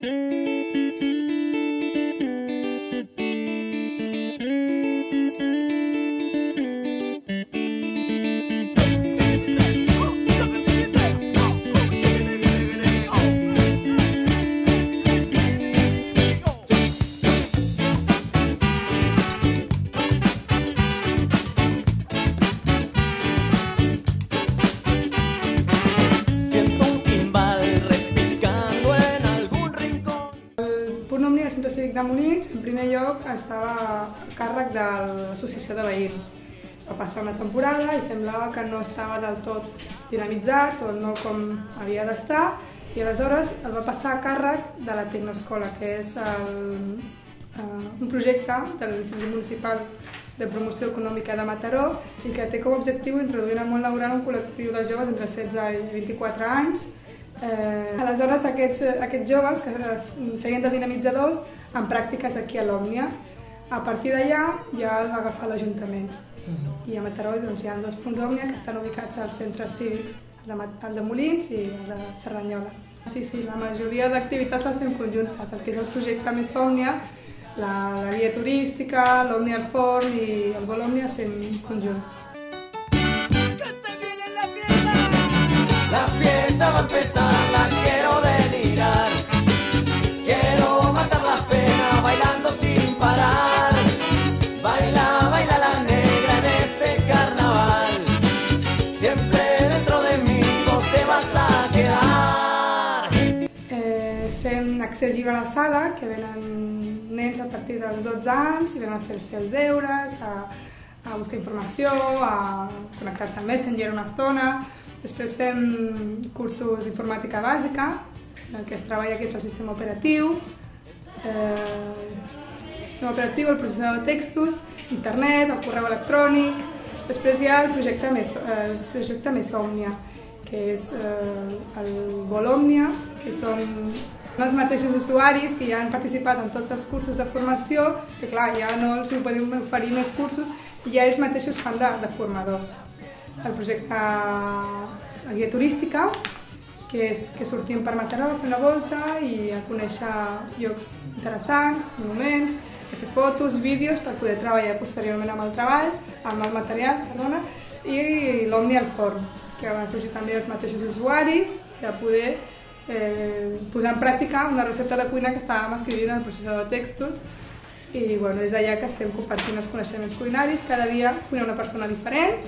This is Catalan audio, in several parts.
Mm-hmm. Cívic de Molins, en primer lloc, estava a càrrec de l'associació de veïns. Va passar una temporada i semblava que no estava del tot dinamitzat o no com havia d'estar i aleshores el va passar a càrrec de la Tecnoescola, que és el, uh, un projecte de l'Institut Municipal de Promoció Econòmica de Mataró i que té com a objectiu introduir en el món laboral un col·lectiu de joves entre 16 i 24 anys Eh, aleshores, aquests, aquests joves que eh, feien de dinamitzadors en pràctiques aquí a l'Òmnia. A partir d'allà ja el va agafar l'Ajuntament. I a Mataró doncs, hi ha dos punts Òmnia que estan ubicats als centres cívics, el de, el de Molins i el de Cerdanyola. Sí, sí, la majoria d'activitats les fem conjuntes. El que és el projecte més Òmnia, la, la guia turística, l'Òmnia al forn i el vol Òmnia fem conjunt. A la sala, que venen nens a partir dels 12 anys i venen a fer els seus deures, a, a buscar informació, a connectar-se al Messenger una estona. Després fem cursos d'informàtica bàsica, en el que es treballa que és el sistema operatiu, eh, el sistema operatiu, el processador de textos, internet, el correu electrònic. Després hi ha el projecte eh, el projecte més Òmnia, que és eh, el Volòmnia, que són els mateixos usuaris que ja han participat en tots els cursos de formació, que clar, ja no els podem oferir més cursos, i ja ells mateixos fan de, de formadors. El projecte la guia turística, que és que sortim per Mataró a fer una volta i a conèixer llocs interessants, monuments, a fer fotos, vídeos per poder treballar posteriorment amb el treball, amb el material, perdona, i l'Omni al forn, que van sorgir també els mateixos usuaris de poder eh, posar en pràctica una recepta de cuina que estàvem escrivint en el processador de textos i bueno, és allà que estem compartint els coneixements culinaris, cada dia cuina una persona diferent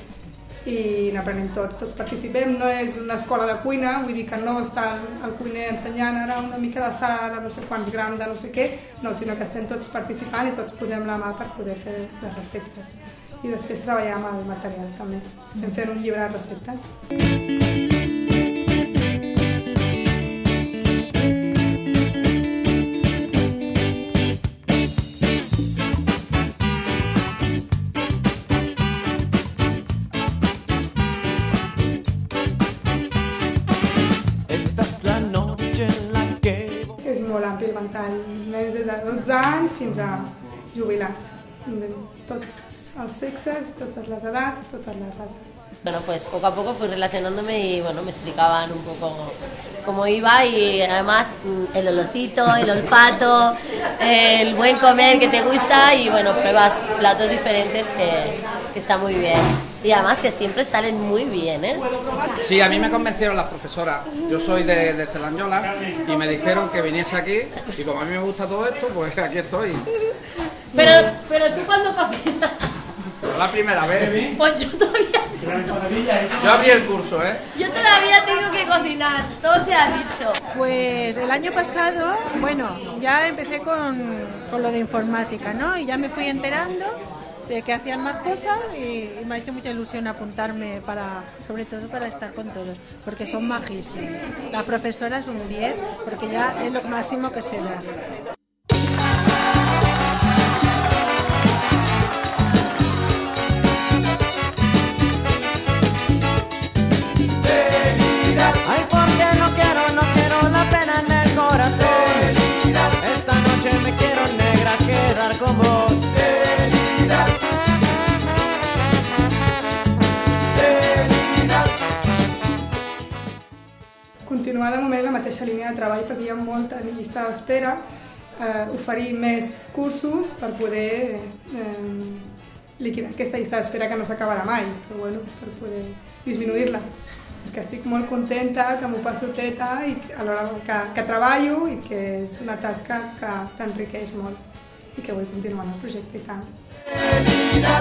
i n'aprenem tots, tots participem, no és una escola de cuina, vull dir que no està el, cuiner ensenyant ara una mica de sal de no sé quants grams de no sé què, no, sinó que estem tots participant i tots posem la mà per poder fer les receptes. I després treballar amb el material també. Estem fent un llibre de receptes. El ventall, nens de 12 anys fins a jubilats. De tots els sexes, totes les edats, totes les races. Bueno, pues poco a poco fui relacionándome y bueno, me explicaban un poco cómo iba y además el olorcito, el olfato, el buen comer que te gusta y bueno, pruebas platos diferentes que, que está muy bien. Y además que siempre salen muy bien, ¿eh? Sí, a mí me convencieron las profesoras. Yo soy de, de Celanyola y me dijeron que viniese aquí y como a mí me gusta todo esto, pues aquí estoy. Pero, pero tú cuando cocinas, La primera vez. pues yo todavía, Yo abrí el curso, ¿eh? yo todavía tengo que cocinar, todo se ha dicho. Pues el año pasado, bueno, ya empecé con, con lo de informática, ¿no? Y ya me fui enterando de que hacían más cosas y, y me ha hecho mucha ilusión apuntarme para, sobre todo para estar con todos, porque son majísimos. La profesora es un 10, porque ya es lo máximo que se da. Continuar de moment en la mateixa línia de treball perquè hi ha molta llista d'espera, eh, oferir més cursos per poder eh, liquidar aquesta llista d'espera que no s'acabarà mai, però bueno, per poder disminuir-la. És que estic molt contenta, que m'ho passo teta i que- alhora que, que treballo i que és una tasca que t'enriqueix molt i que vull continuar en el projecte i tant. Vida